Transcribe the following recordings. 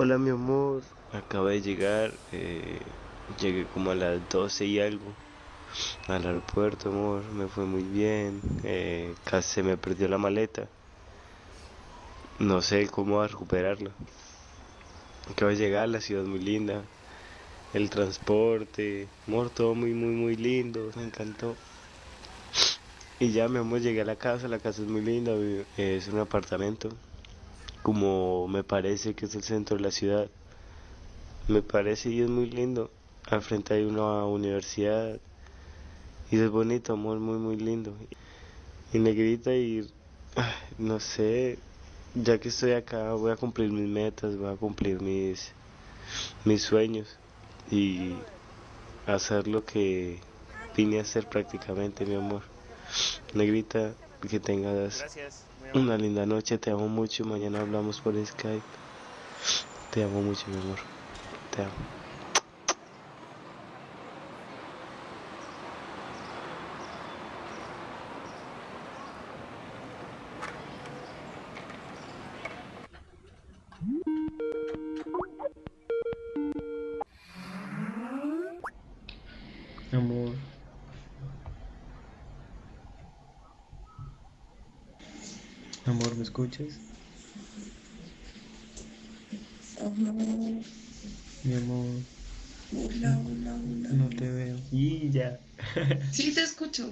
Hola mi amor, acabo de llegar, eh, llegué como a las 12 y algo al aeropuerto, amor, me fue muy bien, eh, casi se me perdió la maleta, no sé cómo recuperarla. Acabo de llegar, la ciudad muy linda, el transporte, amor, todo muy, muy, muy lindo, me encantó. Y ya, mi amor, llegué a la casa, la casa es muy linda, es un apartamento como me parece que es el centro de la ciudad. Me parece y es muy lindo. Al frente hay una universidad y es bonito, amor, muy, muy lindo. Y negrita y no sé, ya que estoy acá voy a cumplir mis metas, voy a cumplir mis, mis sueños y hacer lo que vine a hacer prácticamente, mi amor. Negrita, que tengas una linda noche, te amo mucho. Mañana hablamos por Skype. Te amo mucho, mi amor. Te amo. Amor. Amor, ¿me escuchas? Amor. Mi amor. Hola, hola, hola. No te veo. Y ya. Sí, te escucho.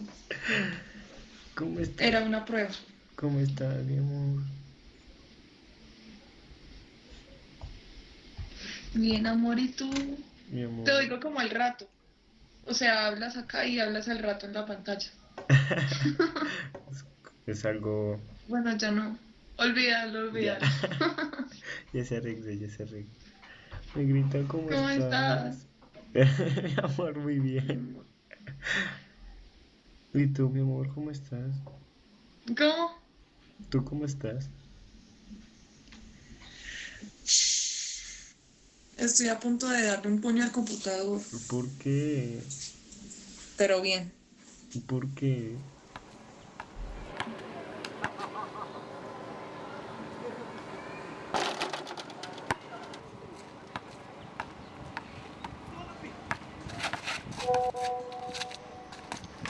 ¿Cómo estás? Era una prueba. ¿Cómo estás, mi amor? Bien, amor, ¿y tú? Mi amor. Te oigo como al rato. O sea, hablas acá y hablas al rato en la pantalla. es algo. Bueno, ya no. Olvídalo, olvídalo. Ya se arregló, ya se arregló. Me grita, ¿cómo, ¿Cómo estás? mi amor, muy bien. ¿Y tú, mi amor, cómo estás? ¿Cómo? ¿Tú cómo estás? Estoy a punto de darle un puño al computador. ¿Por qué? Pero bien. ¿Por qué?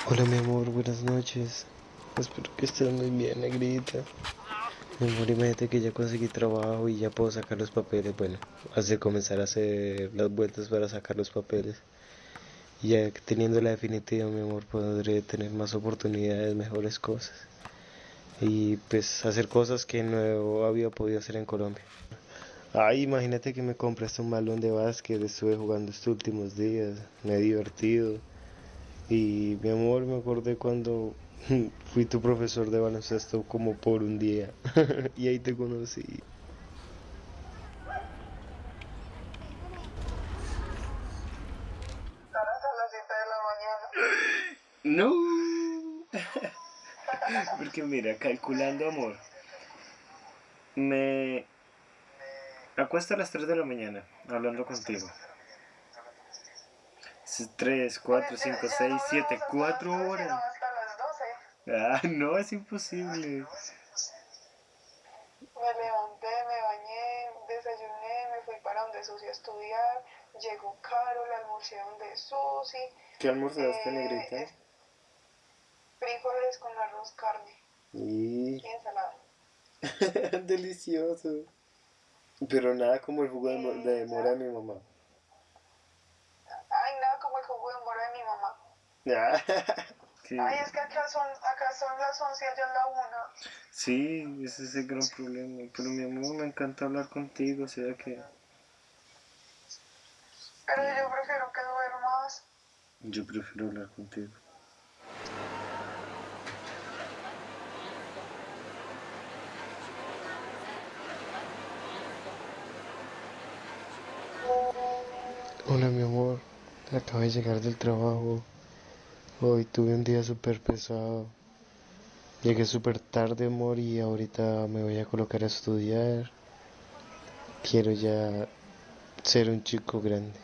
Hola mi amor, buenas noches. Espero que estés muy bien, negrita. Mi amor, imagínate que ya conseguí trabajo y ya puedo sacar los papeles. Bueno, hace comenzar a hacer las vueltas para sacar los papeles. Y ya teniendo la definitiva, mi amor, podré tener más oportunidades, mejores cosas. Y pues hacer cosas que no había podido hacer en Colombia. Ay, imagínate que me compraste un balón de básquet, estuve jugando estos últimos días, me he divertido. Y mi amor, me acordé cuando fui tu profesor de baloncesto como por un día. y ahí te conocí. No. Porque mira, calculando amor. Me acuesto a las 3 de la mañana hablando contigo. 3, 4, 5, 6, 7, 4 horas. hasta las 12. Ah, no, es imposible. Me levanté, me bañé, desayuné, me fui para donde Susi a estudiar. Llegó Carol, almorcé donde Susi. ¿Qué almorzaste, Eh, negrita? Frijoles con arroz, carne Y... y ensalada. Delicioso. Pero nada como el jugo de, de mora de mi mamá. Ay, nada como el jugo de mora de mi Ah, sí. Ay, es que acá son, acá son las 11 y allá la 1. Sí, ese es el gran problema. Pero mi amor, me encanta hablar contigo, o sea que... Pero yo prefiero que duermas. Yo prefiero hablar contigo. Hola mi amor, acabo de llegar del trabajo. Hoy tuve un día súper pesado. Llegué súper tarde, amor, y ahorita me voy a colocar a estudiar. Quiero ya ser un chico grande.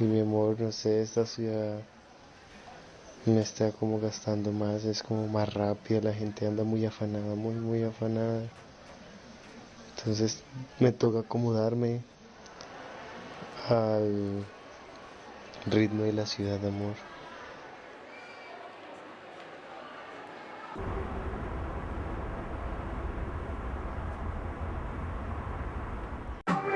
Y mi amor, no sé, esta ciudad me está como gastando más, es como más rápida, la gente anda muy afanada, muy, muy afanada. Entonces me toca acomodarme al ritmo de la ciudad, amor.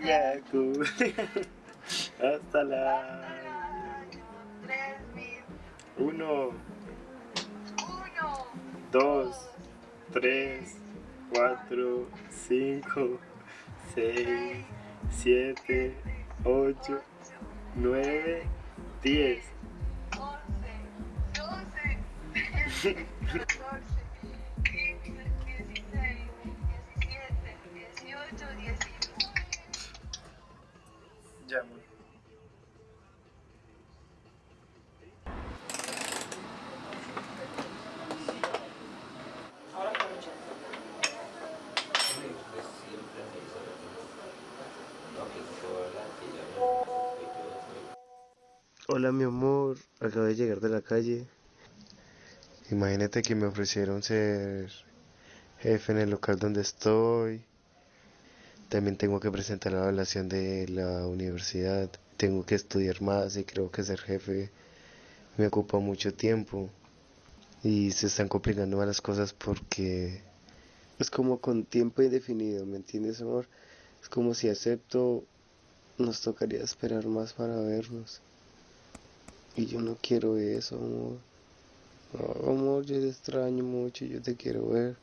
siente. Ya, cumplir. Hasta la. Uno, uno. dos, tres, cuatro, cinco, seis, siete, ocho, nueve, diez. 11, 12, 13, Hola mi amor, acabo de llegar de la calle. Imagínate que me ofrecieron ser jefe en el local donde estoy. También tengo que presentar la evaluación de la universidad. Tengo que estudiar más y creo que ser jefe me ocupa mucho tiempo. Y se están complicando las cosas porque es como con tiempo indefinido, ¿me entiendes, amor? Es como si acepto, nos tocaría esperar más para vernos. Y yo no quiero eso, amor. Amor, yo te extraño mucho, yo te quiero ver.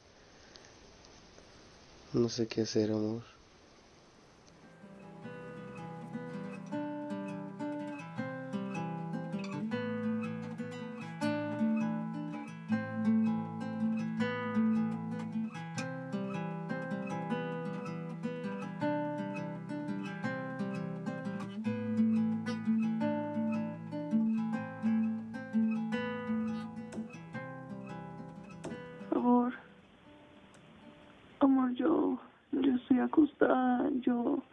No sé qué hacer. Amor, acostada, yo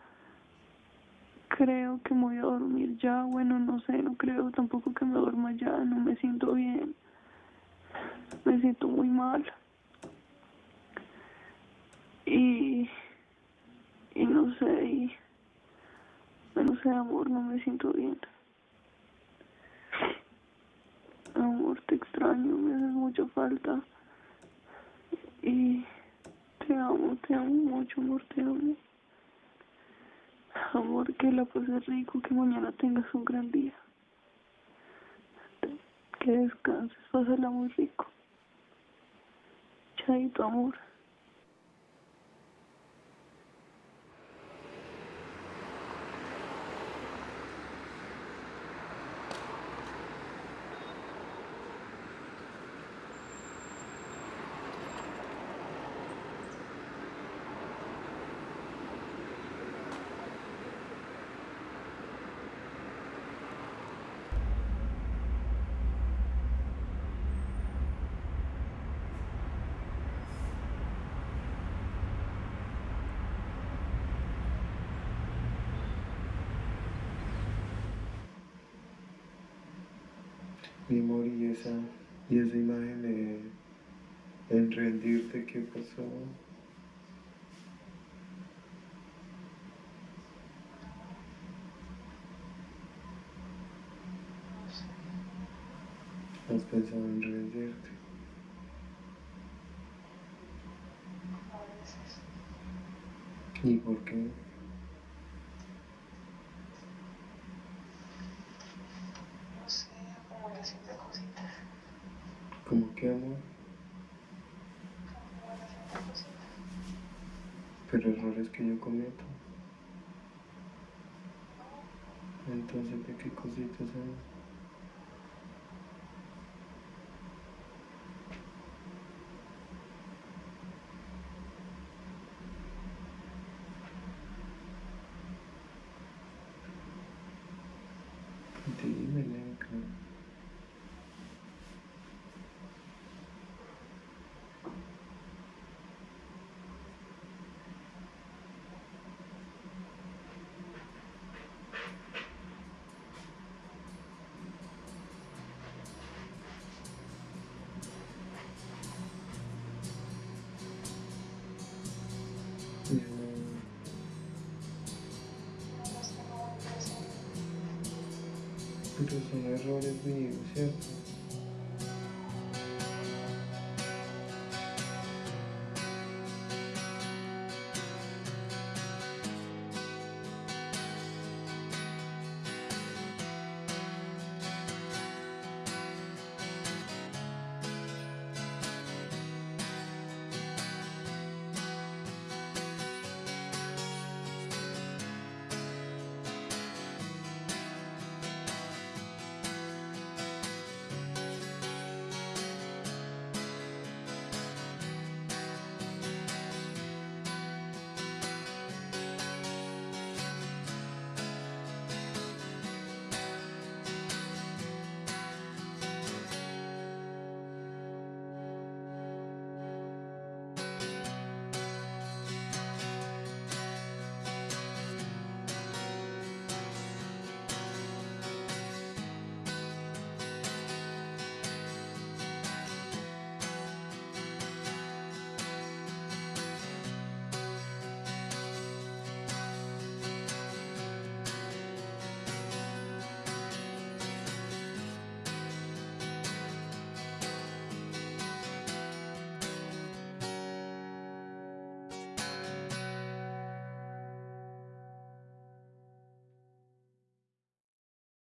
creo que me voy a dormir ya, bueno, no sé, no creo tampoco que me duerma ya, no me siento bien, me siento muy mal. Y, y no sé, y, no sé, amor, no me siento bien. Amor, te extraño, me haces mucha falta. Y te amo, te amo mucho, amor, te amo. Amor, que la pases rico, que mañana tengas un gran día. Que descanses, pásala muy rico. Chaito, amor. Mi amor, y esa, y esa imagen de en rendirte, ¿qué pasó? ¿Has pensado en rendirte? ¿Y por qué? ¿Cómo que amor? Pero errores que yo cometo. Entonces, ¿de qué cositas hablas? Pero son errores míos, ¿cierto?